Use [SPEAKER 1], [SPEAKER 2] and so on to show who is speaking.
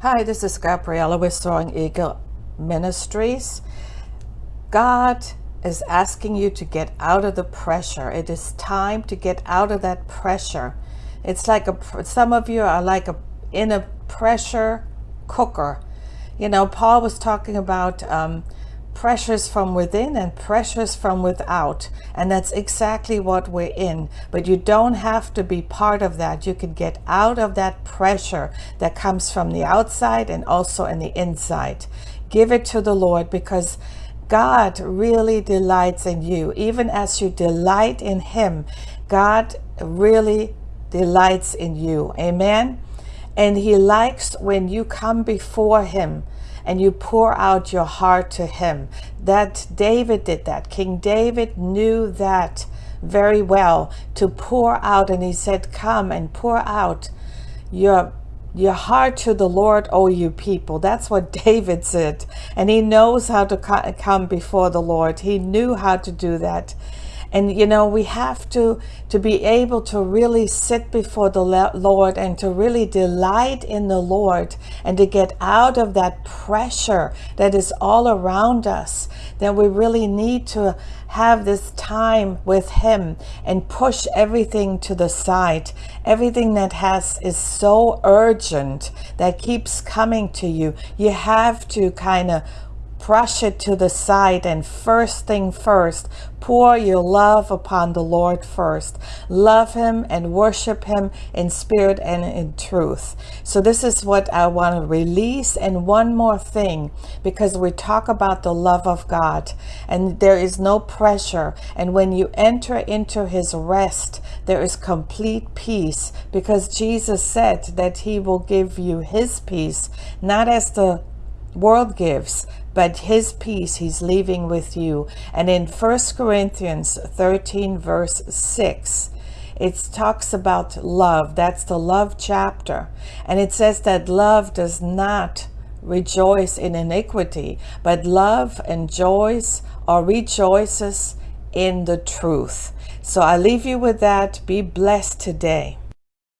[SPEAKER 1] Hi, this is Gabriella with Soaring Eagle Ministries. God is asking you to get out of the pressure. It is time to get out of that pressure. It's like a, some of you are like a, in a pressure cooker. You know, Paul was talking about um, pressures from within and pressures from without. And that's exactly what we're in. But you don't have to be part of that. You can get out of that pressure that comes from the outside and also in the inside. Give it to the Lord because God really delights in you. Even as you delight in him, God really delights in you. Amen. And he likes when you come before him and you pour out your heart to him. That David did that. King David knew that very well to pour out and he said, come and pour out your your heart to the Lord, O you people. That's what David said. And he knows how to come before the Lord. He knew how to do that. And, you know, we have to, to be able to really sit before the Lord and to really delight in the Lord and to get out of that pressure that is all around us. That we really need to have this time with him and push everything to the side. Everything that has is so urgent that keeps coming to you. You have to kind of brush it to the side and first thing first, pour your love upon the Lord first. Love him and worship him in spirit and in truth. So this is what I want to release. And one more thing, because we talk about the love of God and there is no pressure. And when you enter into his rest, there is complete peace because Jesus said that he will give you his peace, not as the world gives, but his peace he's leaving with you. And in 1 Corinthians 13 verse 6, it talks about love. That's the love chapter. And it says that love does not rejoice in iniquity, but love enjoys or rejoices in the truth. So I leave you with that. Be blessed today.